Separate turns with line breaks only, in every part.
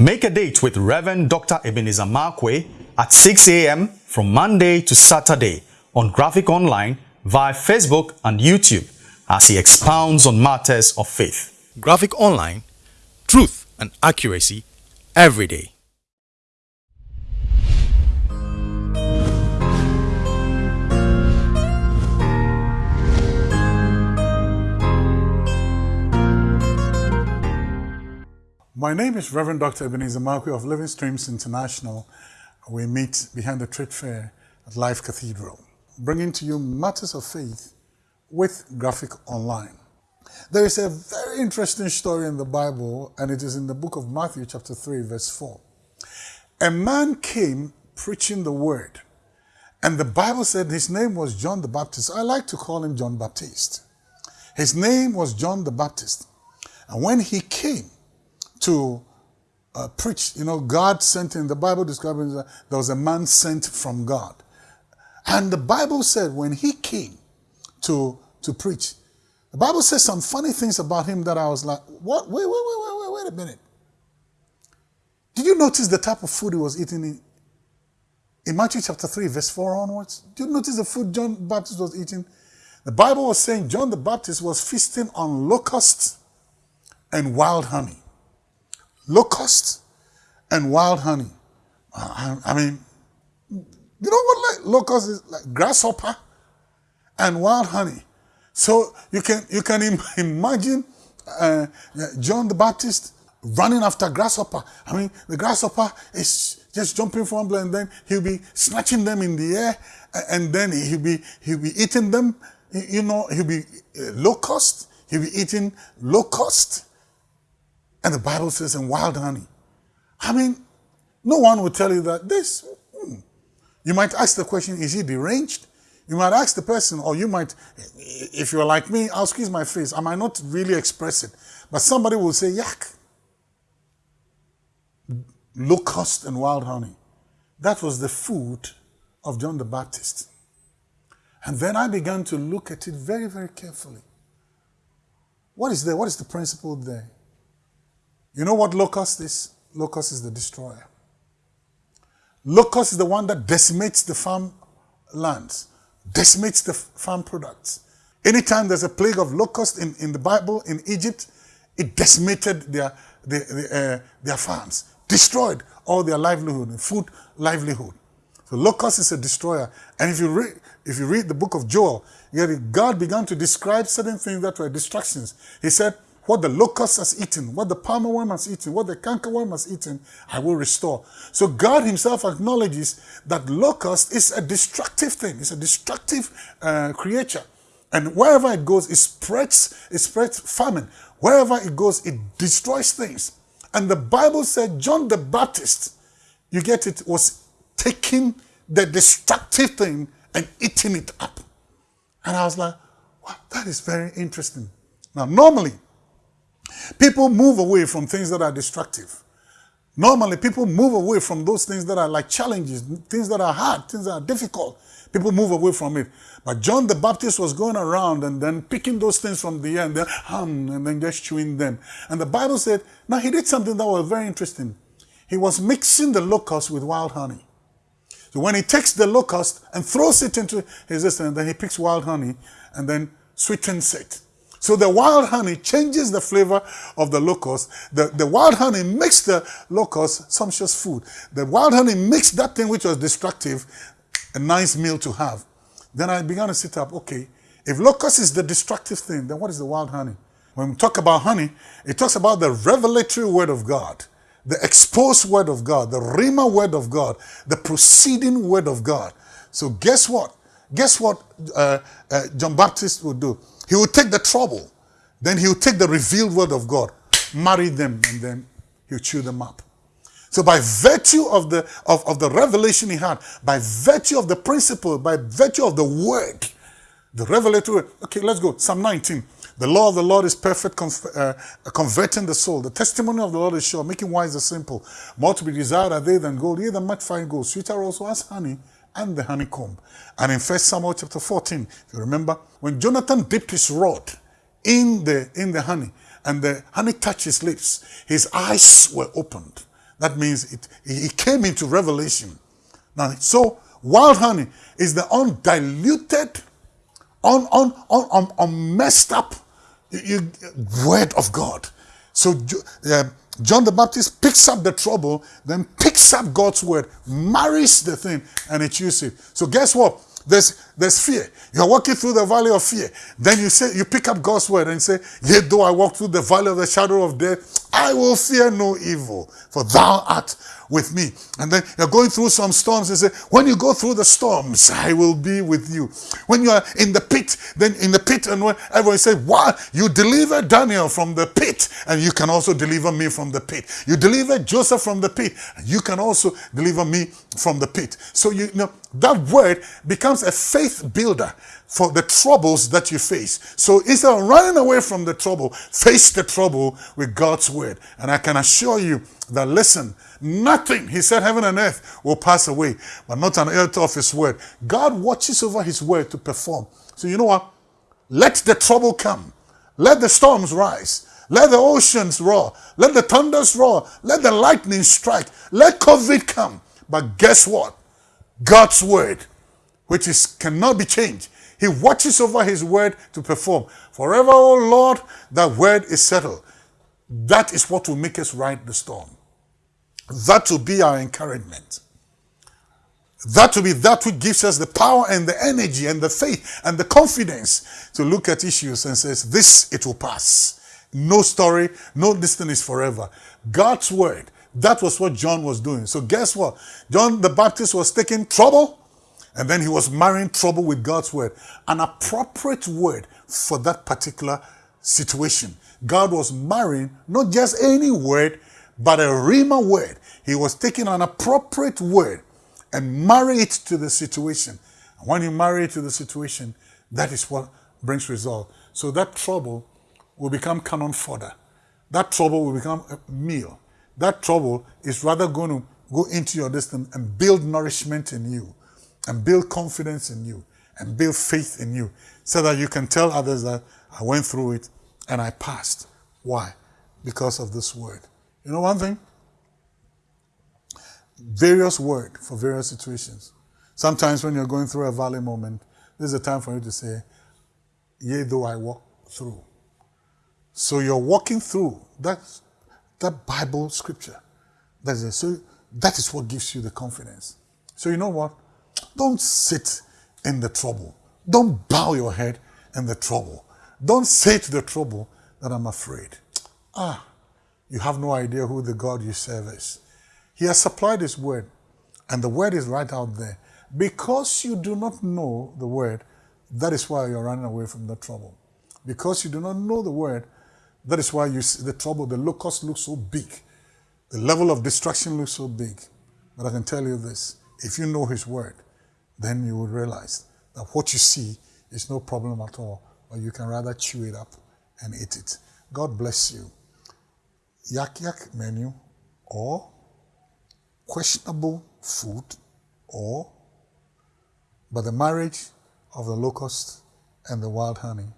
Make a date with Reverend Dr. Ebenezer Markwei at 6 a.m. from Monday to Saturday on Graphic Online via Facebook and YouTube as he expounds on matters of faith. Graphic Online, truth and accuracy every day.
My name is Reverend Dr. Ebenezer Markwei of Living Streams International. We meet behind the trade fair at Life Cathedral, bringing to you matters of faith with Graphic Online. There is a very interesting story in the Bible, and it is in the book of Matthew, chapter 3, verse 4. A man came preaching the word, and the Bible said his name was John the Baptist. I like to call him John Baptist. His name was John the Baptist. And when he came, to uh, preach. You know, God sent him. The Bible describes him there was a man sent from God. And the Bible said when he came to, to preach, the Bible says some funny things about him that I was like, what? Wait, wait, wait, wait, wait, wait a minute. Did you notice the type of food he was eating in, in Matthew chapter 3, verse 4 onwards? Did you notice the food John the Baptist was eating? The Bible was saying John the Baptist was feasting on locusts and wild honey locusts and wild honey. I, I mean, you know what like locust is like grasshopper and wild honey. So you can you can Im imagine uh, John the Baptist running after grasshopper. I mean, the grasshopper is just jumping from one and then he'll be snatching them in the air, and then he'll be he'll be eating them. You know, he'll be uh, locust. He'll be eating locust. And the Bible says, in wild honey. I mean, no one will tell you that this. Hmm. You might ask the question, is he deranged? You might ask the person, or you might, if you're like me, I'll squeeze my face. I might not really express it. But somebody will say, yak. Locust and wild honey. That was the food of John the Baptist. And then I began to look at it very, very carefully. What is there? What is the principle there? You know what locust is? Locust is the destroyer. Locust is the one that decimates the farm lands, decimates the farm products. Anytime there's a plague of locust in, in the Bible, in Egypt, it decimated their, their, their, uh, their farms, destroyed all their livelihood, food livelihood. So locust is a destroyer. And if you read, if you read the book of Joel, God began to describe certain things that were distractions. He said, what the locust has eaten, what the palmer worm has eaten, what the cankerworm has eaten, I will restore. So God himself acknowledges that locust is a destructive thing. It's a destructive uh, creature. And wherever it goes, it spreads, it spreads famine. Wherever it goes, it destroys things. And the Bible said John the Baptist, you get it, was taking the destructive thing and eating it up. And I was like, wow, that is very interesting. Now, normally, People move away from things that are destructive. Normally, people move away from those things that are like challenges, things that are hard, things that are difficult. People move away from it. But John the Baptist was going around and then picking those things from the air and then hum and then just chewing them. And the Bible said, now he did something that was very interesting. He was mixing the locust with wild honey. So when he takes the locust and throws it into his system, then he picks wild honey and then sweetens it. So the wild honey changes the flavor of the locust. The, the wild honey makes the locust sumptuous food. The wild honey makes that thing which was destructive a nice meal to have. Then I began to sit up, okay, if locust is the destructive thing, then what is the wild honey? When we talk about honey, it talks about the revelatory word of God, the exposed word of God, the rhema word of God, the proceeding word of God. So guess what? Guess what uh, uh, John Baptist would do? He will take the trouble. Then he will take the revealed word of God, marry them, and then he'll chew them up. So by virtue of the, of, of the revelation he had, by virtue of the principle, by virtue of the word, the revelatory. Okay, let's go. Psalm 19. The law of the Lord is perfect, uh, converting the soul. The testimony of the Lord is sure, making wise the simple. More to be desired are they than gold, yea, than much fine gold. Sweeter also as honey and the honeycomb. And in 1 Samuel chapter 14, if you remember, when Jonathan dipped his rod in the, in the honey and the honey touched his lips, his eyes were opened. That means it, it came into revelation. Now, so wild honey is the undiluted, un, un, un, un, unmessed up you, you, word of God. So uh, John the Baptist picks up the trouble, then picks up God's word, marries the thing, and it uses it. So guess what? There's there's fear. You're walking through the valley of fear. Then you say you pick up God's word and say, Yet though I walk through the valley of the shadow of death, I will fear no evil, for thou art with me. And then you're going through some storms and say, When you go through the storms, I will be with you. When you are in the pit, then in the pit, and when everyone say, Why? You deliver Daniel from the pit, and you can also deliver me from the pit. You deliver Joseph from the pit, and you can also deliver me from the pit. So you know that word becomes a faith builder for the troubles that you face. So instead of running away from the trouble, face the trouble with God's word. And I can assure you that listen, nothing, he said, heaven and earth will pass away, but not an iota of his word. God watches over his word to perform. So you know what? Let the trouble come. Let the storms rise. Let the oceans roar. Let the thunders roar. Let the lightning strike. Let COVID come. But guess what? God's word, which is cannot be changed, he watches over his word to perform. Forever, O Lord, that word is settled. That is what will make us ride the storm. That will be our encouragement. That will be that which gives us the power and the energy and the faith and the confidence to look at issues and says, this, it will pass. No story, no distance is forever. God's word, that was what John was doing. So guess what? John the Baptist was taking trouble and then he was marrying trouble with God's word. An appropriate word for that particular situation. God was marrying not just any word, but a Rhema word. He was taking an appropriate word and marry it to the situation. When you marry it to the situation, that is what brings result. So that trouble will become cannon fodder. That trouble will become a meal. That trouble is rather going to go into your distance and build nourishment in you and build confidence in you and build faith in you so that you can tell others that I went through it and I passed. Why? Because of this word. You know one thing? Various word for various situations. Sometimes when you're going through a valley moment, this is a time for you to say, Yea, though I walk through. So you're walking through that, that Bible scripture. That's it. So that is what gives you the confidence. So you know what? Don't sit in the trouble. Don't bow your head in the trouble. Don't say to the trouble that I'm afraid. Ah, you have no idea who the God you serve is. He has supplied His word, and the word is right out there. Because you do not know the word, that is why you're running away from the trouble. Because you do not know the word, that is why you see the trouble, the locust looks so big. The level of destruction looks so big. But I can tell you this if you know His word, then you will realize that what you see is no problem at all, or you can rather chew it up and eat it. God bless you. Yak yak menu or questionable food or but the marriage of the locust and the wild honey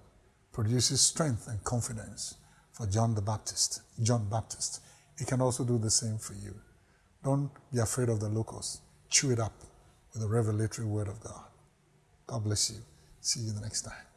produces strength and confidence for John the Baptist. John Baptist. It can also do the same for you. Don't be afraid of the locust. Chew it up with the revelatory word of God. God bless you. See you the next time.